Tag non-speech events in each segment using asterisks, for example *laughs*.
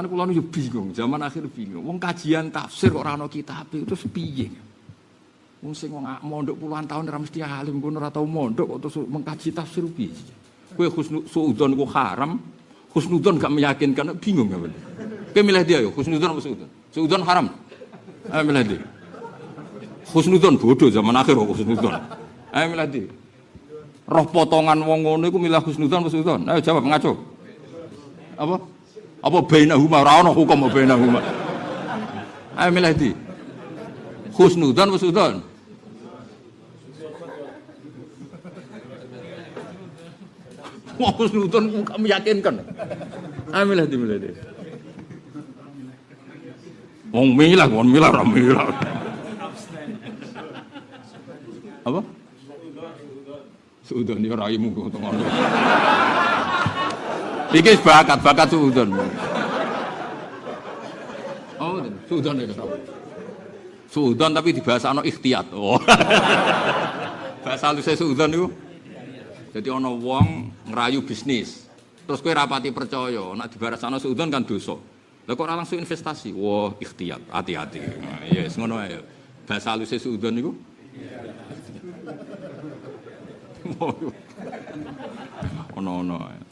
Mulane kula yo bingung, zaman akhir bingung. Wong kajian tafsir kok ora ana kitab itu piye? Wong sing wong mondok puluhan tahun ora mesti alim, kono ora tau mondok kok terus mengkaji tafsir piye? Kowe husnudzon ku haram, husnudzon gak meyakinkan, bingung gak bener. Kowe milih dia yo, husnudzon apa suudzon? Suudzon haram. Ayo milih dia. Husnudzon bodoh zaman akhir kok husnudzon. Ayo milih dia. Roh potongan wong ngono iku milih husnudzon apa suudzon? Ayo jawab ngaco. Apa? Apa bainahuma ora ana hukum bainahuma. Ayo milih di. Husnudzon apa suudzon? Wah, husnudzon kok meyakinkan. Ayo milih di milih di. Wong milah, wong milah, ora milah. Apa? Suudon ya raimu kok ngono. Iki bakat, bakat suudon. Oh, suudon ya. Suudon tapi di *laughs* bahasa ano ikhtiyat. Oh. bahasa halus suudon itu. Jadi ono wong ngerayu bisnis. Terus kue rapati percaya, nak di bahasa suudon kan dosa. Lah kok langsung investasi? Wah, ikhtiyat, hati-hati. Nah, iya, yes, ngono ae. Bahasa halus suudon niku. *laughs* Ono-ono.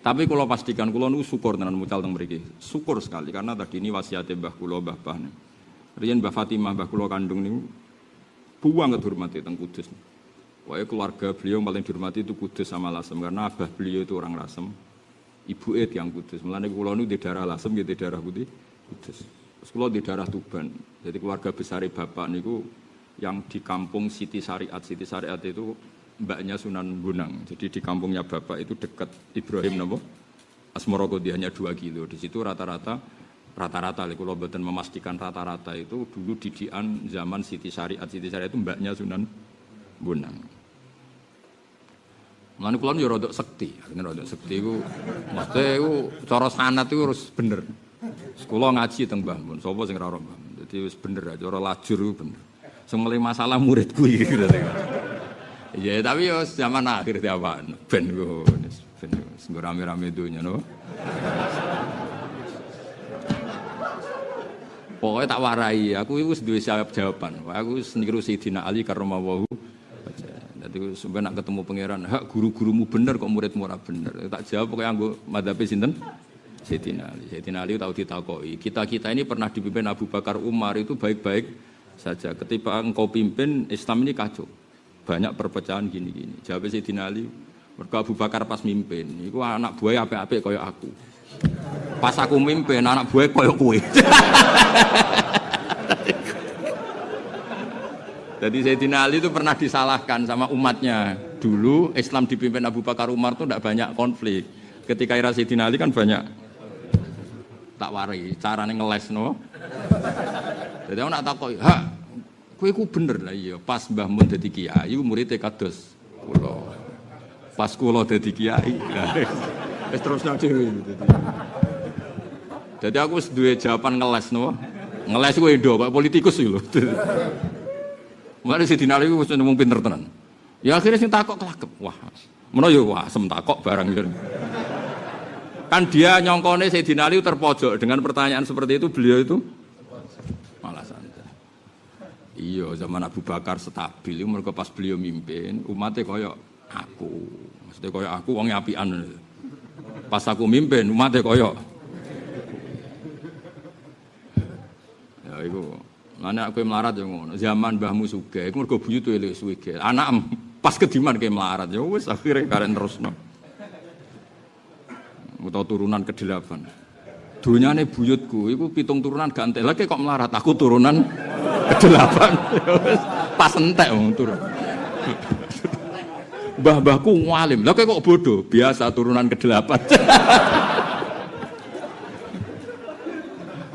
Tapi kalau pastikan kalau nu syukur dengan mucal teng mriki. Syukur sekali karena tadi ini wasiat Mbah kula Mbah Bah. Riyen Mbah Fatimah Mbah kula kandung niku buang dihormati teng Kudus. Pokoknya keluarga beliau paling dihormati itu Kudus sama Lasem karena abah beliau itu orang Lasem. Ibu Ed yang Kudus. Mulane kula nu di daerah Lasem gitu daerah putih Kudus. Terus kula di daerah Tuban. Jadi keluarga besar bapak niku yang di kampung Siti Syariat. Siti Syariat itu mbaknya Sunan Bonang. Jadi di kampungnya bapak itu dekat Ibrahim Nabo. Asmorogo dia hanya 2 kilo. Di situ rata-rata rata-rata kalau betul memastikan rata-rata itu dulu didian zaman Siti Syariat. Siti Syariat itu mbaknya Sunan Bonang. Mulane kula yo rodok sekti, artinya rodok sekti iku mesti iku cara sanat iku harus bener. Sekolah ngaji teng Mbah Mun, sapa sing ora Mbah Mun. Bener aja cara lajur bener. Sing masalah muridku iki gitu. Iya, tapi yo zaman akhir tiapan ben ku ben sing rame-rame dunya no. Pokoknya tak warai, aku itu duwe jawab jawaban. Aku seniru Sayyidina Ali karromawahu. Jadi sebenarnya nak ketemu pangeran, hak guru-gurumu bener kok muridmu ora bener. Tak jawab pokoknya aku madhabe sinten? Sayyidina Ali. Sayyidina Ali tahu ditakoi. Kita-kita ini pernah dipimpin Abu Bakar Umar itu baik-baik saja. Ketika engkau pimpin Islam ini kacau. Banyak perpecahan gini-gini. Jawab Sayyidina Ali, mereka Abu Bakar pas mimpin, itu anak buah apik-apik kayak aku. Pas aku mimpin, anak buah kayak kue. *laughs* Jadi Sayyidina Ali itu pernah disalahkan sama umatnya. Dulu Islam dipimpin Abu Bakar Umar itu tidak banyak konflik. Ketika era Sayyidina Ali kan banyak tak wari, caranya ngeles no. Jadi aku nak ha, kue ku bener lah iya. Pas Mbah Mun jadi kiai, muridnya kados kulo. Pas kulo jadi kiai, es terus nanti. Jadi aku dua jawaban ngeles no, ngeles gue do, pak politikus sih loh. Mulai si dinali gue sudah ngomong pinter tenan. Ya akhirnya sing takok kelakep. Wah, mana ya wah sem takok barang gitu. Kan dia nyongkone si dinali terpojok dengan pertanyaan seperti itu beliau itu. Iya zaman Abu Bakar stabil, mereka pas beliau mimpin umatnya koyok aku, maksudnya koyok aku wong apian. Pas aku mimpin umatnya koyok. Ya itu Mana aku melarat yang ngono. Zaman mbahmu sugih, iku mergo buyut elek suwege. Anak pas kediman kayak melarat ya wis akhirnya karen terusno. Utawa turunan ke-8. Dunyane buyutku iku pitung turunan gak entek lagi kok melarat. Aku turunan ke-8. pas entek wong turun. Mbah-mbahku ngalim. Lah kok bodoh? Biasa turunan ke-8.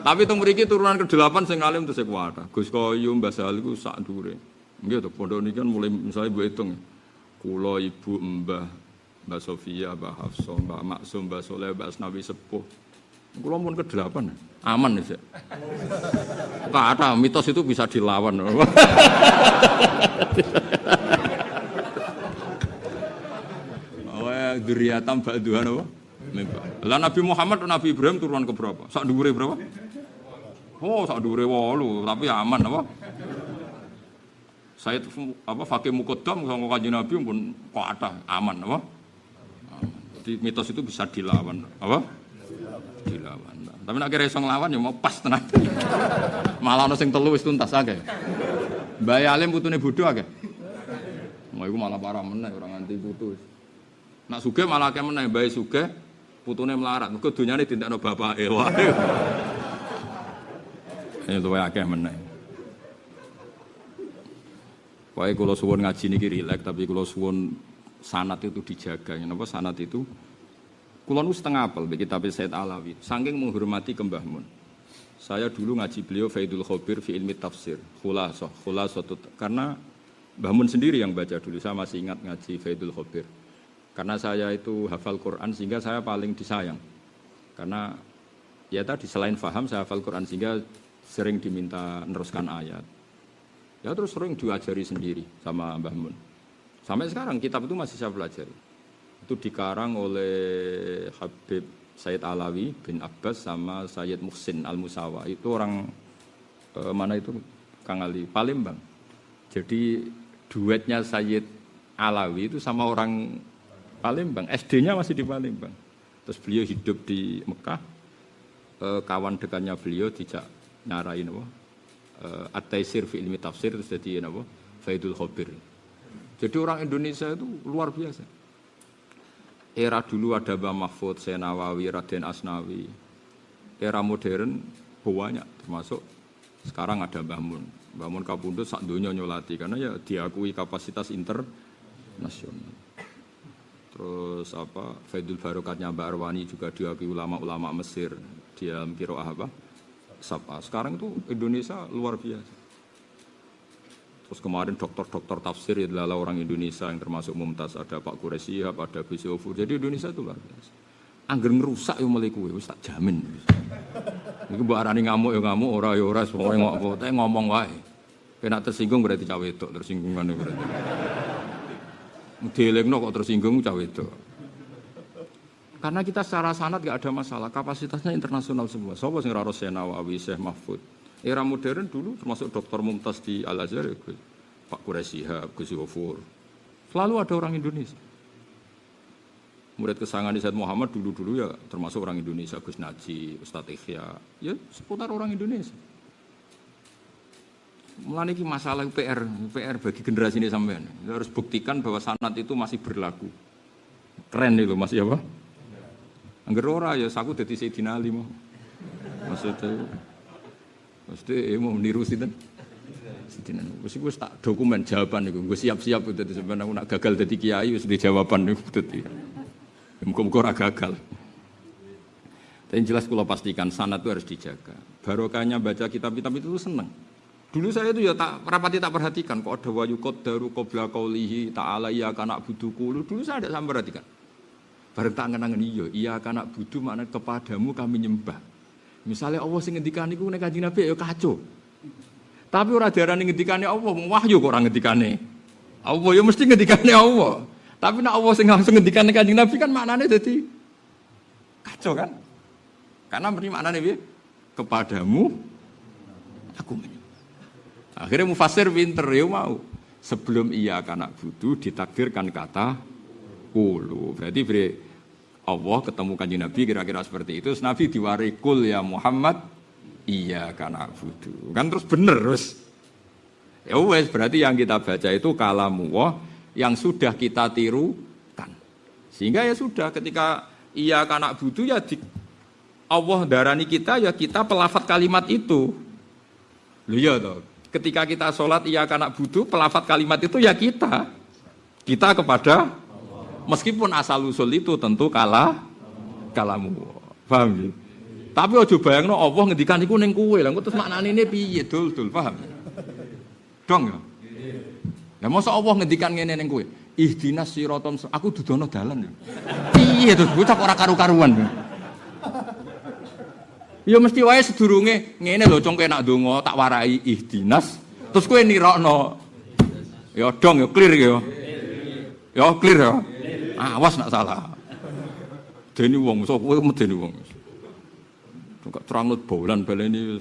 Tapi teng mriki turunan ke-8 sing alim terus kuwata. Gus Koyo Mbah Sal iku sak dure. Nggih to pondok niki kan mulai misalnya mbok hitung. Kula ibu Mbah Mbah Sofia, Mbah Hafsa, Mbah Maksum, Mbah Soleh, Mbah Asnawi Sepuh. Kula pun ke-8. Aman sih. Kata mitos itu bisa dilawan. Oh, duriatam ba'duhan apa? Lah Nabi Muhammad Nabi Ibrahim turunan ke berapa? Sak dhuwure berapa? Oh, sak dhuwure 8, tapi aman apa? Saya apa fakih mukodam sama kaji Nabi pun kok ada aman apa? Jadi mitos itu bisa dilawan apa? Dilawan. Tapi nak kira iso nglawan ya mau pas tenan. *laughs* Malah ono sing telu wis tuntas akeh. Mbak Alim putune bodho akeh. Mau iku malah parah meneh orang nganti putus. Nak suge malah akeh meneh bae suge putune melarat. Mergo donyane dintekno bapake. Wae. *laughs* Ya luwe akeh meneh. Wae kula suwun ngaji niki rileks tapi kula suwun sanat itu dijaga. Napa sanat itu Kulon setengah apel bagi kitab Said Alawi. Saking menghormati ke Mbah Mun. Saya dulu ngaji beliau Faidul Khobir fi ilmi tafsir. Khulasoh, khulasoh karena Mbah Mun sendiri yang baca dulu. Saya masih ingat ngaji Faidul Khobir. Karena saya itu hafal Quran sehingga saya paling disayang. Karena ya tadi selain faham saya hafal Quran sehingga sering diminta meneruskan ayat. Ya terus sering diajari sendiri sama Mbah Mun. Sampai sekarang kitab itu masih saya pelajari itu dikarang oleh Habib Sayyid Alawi bin Abbas sama Sayyid Muhsin Al Musawa itu orang eh, mana itu? Kang Ali Palembang. Jadi duetnya Sayyid Alawi itu sama orang Palembang. SD-nya masih di Palembang. Terus beliau hidup di Mekah. Eh, kawan dekatnya beliau tidak nyarain apa? Eh, At-Taisir fi ilmi tafsir terus jadi apa? Faidul Khobir jadi orang Indonesia itu luar biasa Era dulu ada Mbah Mahfud, Senawawi, Raden Asnawi. Era modern banyak termasuk sekarang ada Mbah Mun. Mbah Mun Kapundut sak dunia nyolati karena ya diakui kapasitas internasional. Terus apa Faidul Barokatnya Mbak Arwani juga diakui ulama-ulama Mesir dia kiroah apa? Sapa. Sekarang itu Indonesia luar biasa. Terus kemarin dokter-dokter tafsir ya adalah orang Indonesia yang termasuk Mumtaz, ada Pak Quraisyihab, ada Bisofur. Jadi Indonesia itu luar biasa. Angger ngerusak yang mulai kue, tak jamin. Iku mbok arani ngamuk ya ngamuk, ora ya ora, pokoke ngomong, tapi ngomong wae. Kena tersinggung berarti cawe itu, tersinggungan berarti. Dielingno kok tersinggung cawe itu. Karena kita secara sanat gak ada masalah, kapasitasnya internasional semua. Sopo sing ora Nawawi, Syekh Mahfud, Era modern dulu termasuk Dr. Mumtaz di Al Azhar, ya, Pak Quraisy Gus Yofur. Selalu ada orang Indonesia. Murid kesangan Said Muhammad dulu-dulu ya termasuk orang Indonesia, Gus Naji, Ustadz Ikhya, ya seputar orang Indonesia. Mulai ini masalah PR, PR bagi generasi ini sampean. Harus buktikan bahwa sanat itu masih berlaku. Keren itu masih apa? Angger ora ya aku dadi Sayyidina Ali mau. Maksudnya Mesti eh, mau meniru sinten? Sinten. Wis iku tak dokumen jawaban iku. Gue siap-siap dadi sampeyan aku nak gagal dadi kiai wis di jawaban niku dadi. Muga-muga ora gagal. Tapi jelas kalau pastikan sanat itu harus dijaga. Barokahnya baca kitab-kitab itu seneng. Dulu saya itu ya tak rapati tak perhatikan kok ada wayu daru qabla qaulihi ta'ala iya kana buduku. Dulu saya tidak sampai perhatikan. Bareng tak ngenangen iya, iya kana budu makna kepadamu kami nyembah. Misalnya Allah sing ngendikan niku nek Kanjeng Nabi ya kacau. Tapi ora diarani ngendikane Allah, wahyu kok ora ngendikane. Allah ya mesti ngendikane Allah. Tapi nek Allah sing langsung ngendikane Kanjeng Nabi kan maknane dadi kacau kan? Karena beri maknane piye? Kepadamu aku menyembah. Akhirnya mufasir pinter ya mau. Sebelum ia kanak budu ditakdirkan kata ulu. Berarti beri Allah ketemu kanji Nabi kira-kira seperti itu. Terus Nabi diwarikul ya Muhammad, iya karena budu. Kan terus bener terus. Ya wes berarti yang kita baca itu kalamu Allah yang sudah kita tirukan. Sehingga ya sudah ketika iya karena budu ya di, Allah darani kita ya kita pelafat kalimat itu. Lu ya toh. Ketika kita sholat iya karena budu pelafat kalimat itu ya kita. Kita kepada Meskipun asal usul itu tentu kalah kalamu. Paham ya? Tapi ojo bayangno Allah ngendikan iku ning kowe. Lah terus piye dul dul paham? Dong ya. Lah mosok Allah ngendikan ngene ning kowe. Ihdinas siratal aku dudono dalan ya. Piye to bocah ora karu-karuan. Ya mesti wae sedurunge ngene lho cong nak donga tak warai ihdinas terus kowe nirokno. Ya dong ya clear ya. Ya clear ya. Awas nak salah. medeni wong, sok kowe medeni wong. Enggak terang bolan baleni